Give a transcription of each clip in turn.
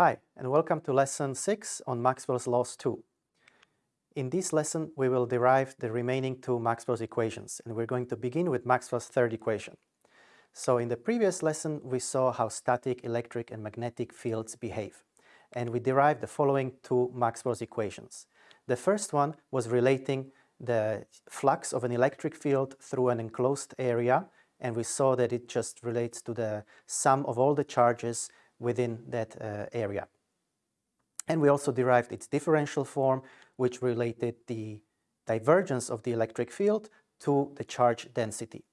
Hi, and welcome to Lesson 6 on Maxwell's Laws 2. In this lesson, we will derive the remaining two Maxwell's equations, and we're going to begin with Maxwell's third equation. So in the previous lesson, we saw how static, electric, and magnetic fields behave, and we derived the following two Maxwell's equations. The first one was relating the flux of an electric field through an enclosed area, and we saw that it just relates to the sum of all the charges within that uh, area. And we also derived its differential form, which related the divergence of the electric field to the charge density.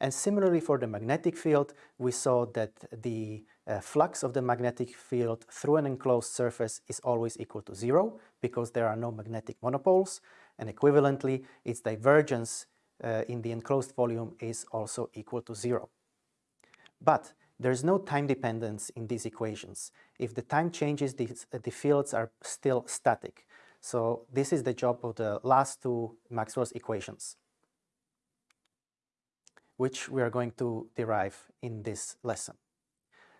And similarly for the magnetic field, we saw that the uh, flux of the magnetic field through an enclosed surface is always equal to zero because there are no magnetic monopoles and equivalently its divergence uh, in the enclosed volume is also equal to zero. But there's no time dependence in these equations. If the time changes, these, uh, the fields are still static. So this is the job of the last two Maxwell's equations, which we are going to derive in this lesson.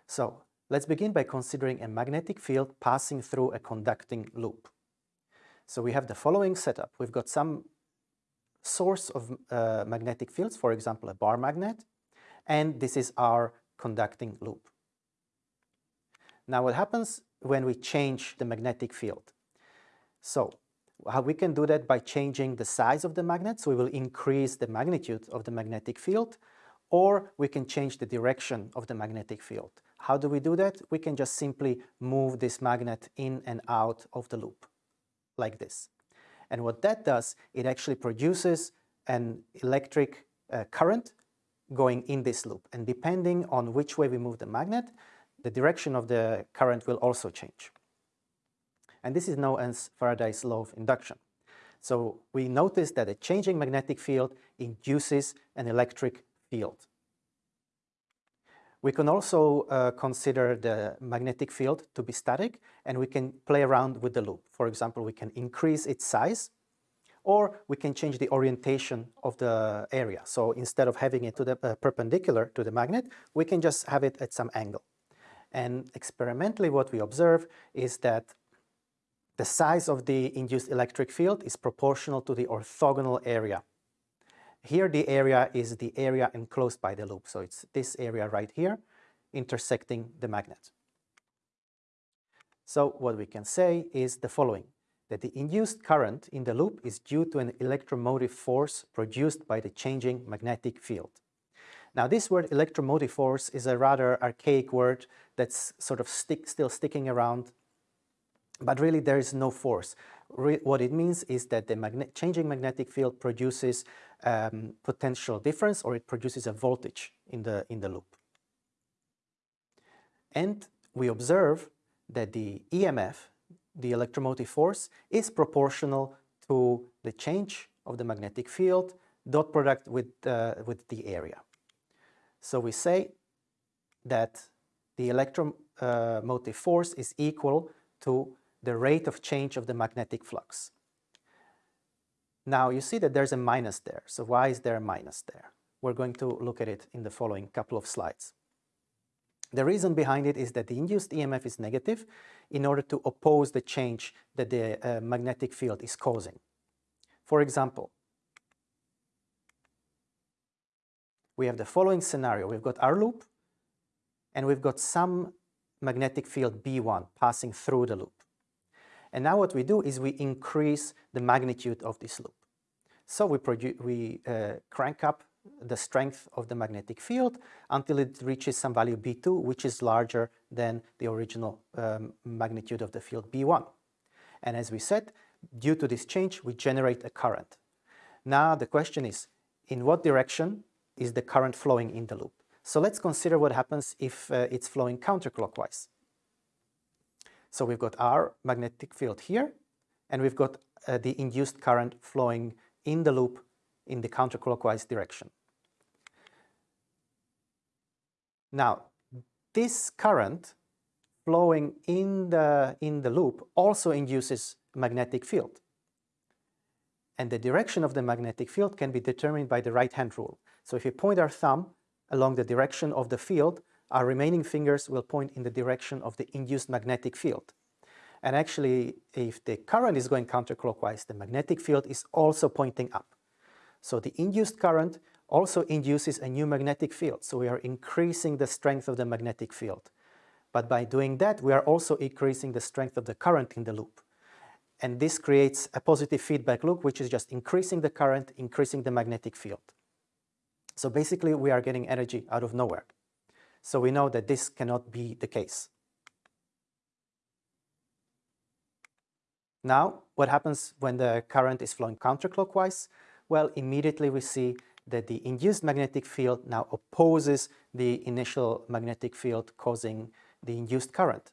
So let's begin by considering a magnetic field passing through a conducting loop. So we have the following setup. We've got some source of uh, magnetic fields, for example, a bar magnet, and this is our conducting loop. Now what happens when we change the magnetic field? So how we can do that by changing the size of the magnet, so we will increase the magnitude of the magnetic field, or we can change the direction of the magnetic field. How do we do that? We can just simply move this magnet in and out of the loop, like this. And what that does, it actually produces an electric uh, current going in this loop. And depending on which way we move the magnet, the direction of the current will also change. And this is known as Faraday's law of induction. So we notice that a changing magnetic field induces an electric field. We can also uh, consider the magnetic field to be static and we can play around with the loop. For example, we can increase its size or we can change the orientation of the area. So instead of having it to the uh, perpendicular to the magnet, we can just have it at some angle. And experimentally what we observe is that the size of the induced electric field is proportional to the orthogonal area here the area is the area enclosed by the loop. So it's this area right here intersecting the magnet. So what we can say is the following, that the induced current in the loop is due to an electromotive force produced by the changing magnetic field. Now this word electromotive force is a rather archaic word that's sort of stick, still sticking around, but really there is no force. Re what it means is that the magne changing magnetic field produces um, potential difference or it produces a voltage in the, in the loop. And we observe that the EMF, the electromotive force, is proportional to the change of the magnetic field dot product with, uh, with the area. So we say that the electromotive force is equal to the rate of change of the magnetic flux. Now you see that there's a minus there. So why is there a minus there? We're going to look at it in the following couple of slides. The reason behind it is that the induced EMF is negative in order to oppose the change that the uh, magnetic field is causing. For example, we have the following scenario. We've got our loop and we've got some magnetic field B1 passing through the loop. And now what we do is we increase the magnitude of this loop. So we, we uh, crank up the strength of the magnetic field until it reaches some value B2, which is larger than the original um, magnitude of the field B1. And as we said, due to this change, we generate a current. Now the question is, in what direction is the current flowing in the loop? So let's consider what happens if uh, it's flowing counterclockwise. So we've got our magnetic field here, and we've got uh, the induced current flowing in the loop in the counterclockwise direction. Now, this current flowing in the, in the loop also induces magnetic field. And the direction of the magnetic field can be determined by the right-hand rule. So if you point our thumb along the direction of the field, our remaining fingers will point in the direction of the induced magnetic field. And actually, if the current is going counterclockwise, the magnetic field is also pointing up. So the induced current also induces a new magnetic field. So we are increasing the strength of the magnetic field. But by doing that, we are also increasing the strength of the current in the loop. And this creates a positive feedback loop, which is just increasing the current, increasing the magnetic field. So basically, we are getting energy out of nowhere. So we know that this cannot be the case. Now, what happens when the current is flowing counterclockwise? Well, immediately we see that the induced magnetic field now opposes the initial magnetic field causing the induced current.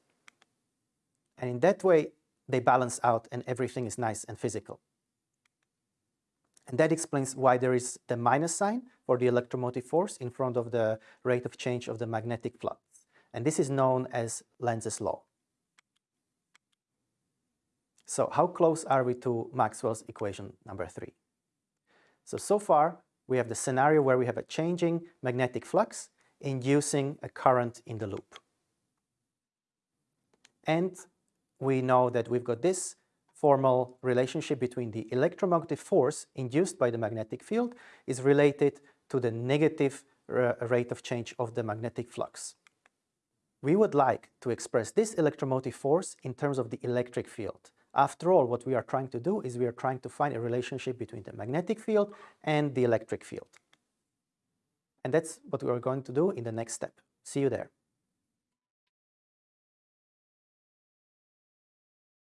And in that way, they balance out and everything is nice and physical. And that explains why there is the minus sign for the electromotive force in front of the rate of change of the magnetic flux. And this is known as Lenz's law. So how close are we to Maxwell's equation number three? So, so far we have the scenario where we have a changing magnetic flux inducing a current in the loop. And we know that we've got this formal relationship between the electromagnetic force induced by the magnetic field is related to the negative uh, rate of change of the magnetic flux. We would like to express this electromotive force in terms of the electric field. After all, what we are trying to do is we are trying to find a relationship between the magnetic field and the electric field. And that's what we are going to do in the next step. See you there.